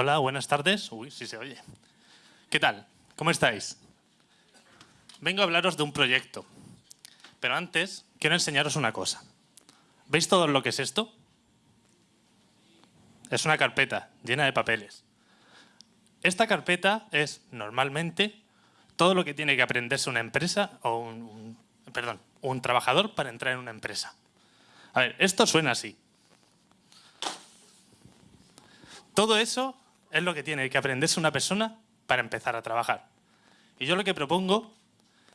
Hola, buenas tardes. Uy, sí se oye. ¿Qué tal? ¿Cómo estáis? Vengo a hablaros de un proyecto. Pero antes, quiero enseñaros una cosa. ¿Veis todo lo que es esto? Es una carpeta llena de papeles. Esta carpeta es, normalmente, todo lo que tiene que aprenderse una empresa o un, perdón, un trabajador para entrar en una empresa. A ver, esto suena así. Todo eso es lo que tiene que aprenderse una persona para empezar a trabajar. Y yo lo que propongo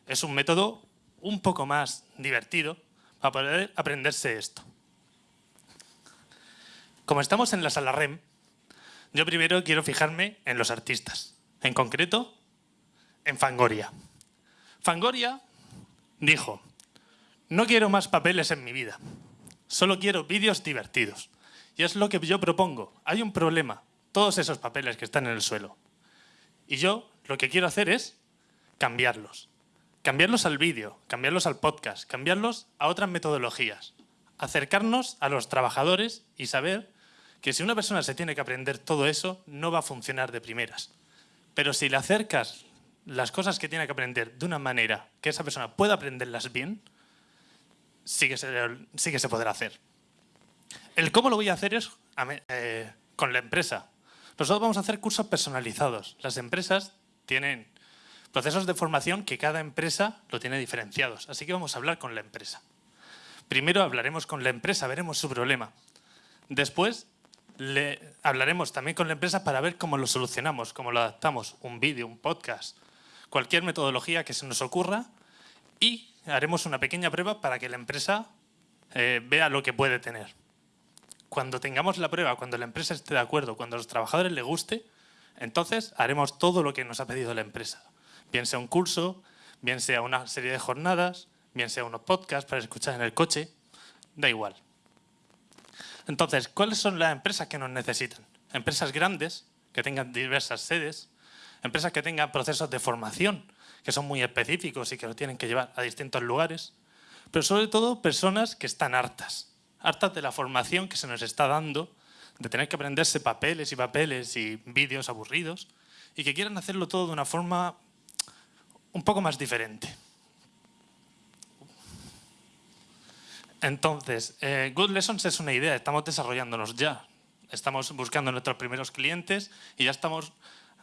es un método un poco más divertido para poder aprenderse esto. Como estamos en la sala REM, yo primero quiero fijarme en los artistas, en concreto en Fangoria. Fangoria dijo, no quiero más papeles en mi vida, solo quiero vídeos divertidos. Y es lo que yo propongo. Hay un problema, todos esos papeles que están en el suelo. Y yo lo que quiero hacer es cambiarlos. Cambiarlos al vídeo, cambiarlos al podcast, cambiarlos a otras metodologías. Acercarnos a los trabajadores y saber que si una persona se tiene que aprender todo eso, no va a funcionar de primeras. Pero si le acercas las cosas que tiene que aprender de una manera que esa persona pueda aprenderlas bien, sí que se, sí podrá hacer. El cómo lo voy a hacer es eh, con la empresa. Nosotros vamos a hacer cursos personalizados. Las empresas tienen procesos de formación que cada empresa lo tiene diferenciados. Así que vamos a hablar con la empresa. Primero hablaremos con la empresa, veremos su problema. Después le hablaremos también con la empresa para ver cómo lo solucionamos, cómo lo adaptamos, un vídeo, un podcast, cualquier metodología que se nos ocurra y haremos una pequeña prueba para que la empresa eh, vea lo que puede tener. Cuando tengamos la prueba, cuando la empresa esté de acuerdo, cuando a los trabajadores les guste, entonces haremos todo lo que nos ha pedido la empresa. Bien sea un curso, bien sea una serie de jornadas, bien sea unos podcasts para escuchar en el coche, da igual. Entonces, ¿cuáles son las empresas que nos necesitan? Empresas grandes, que tengan diversas sedes, empresas que tengan procesos de formación, que son muy específicos y que lo tienen que llevar a distintos lugares, pero sobre todo personas que están hartas, hartas de la formación que se nos está dando, de tener que aprenderse papeles y papeles y vídeos aburridos, y que quieran hacerlo todo de una forma un poco más diferente. Entonces, eh, Good Lessons es una idea, estamos desarrollándonos ya. Estamos buscando nuestros primeros clientes y ya estamos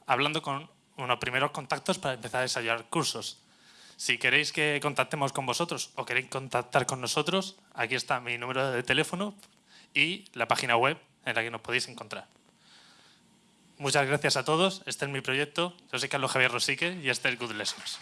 hablando con unos primeros contactos para empezar a desarrollar cursos. Si queréis que contactemos con vosotros o queréis contactar con nosotros, aquí está mi número de teléfono y la página web en la que nos podéis encontrar. Muchas gracias a todos. Este es mi proyecto. Yo soy Carlos Javier Rosique y este es Good Lessons.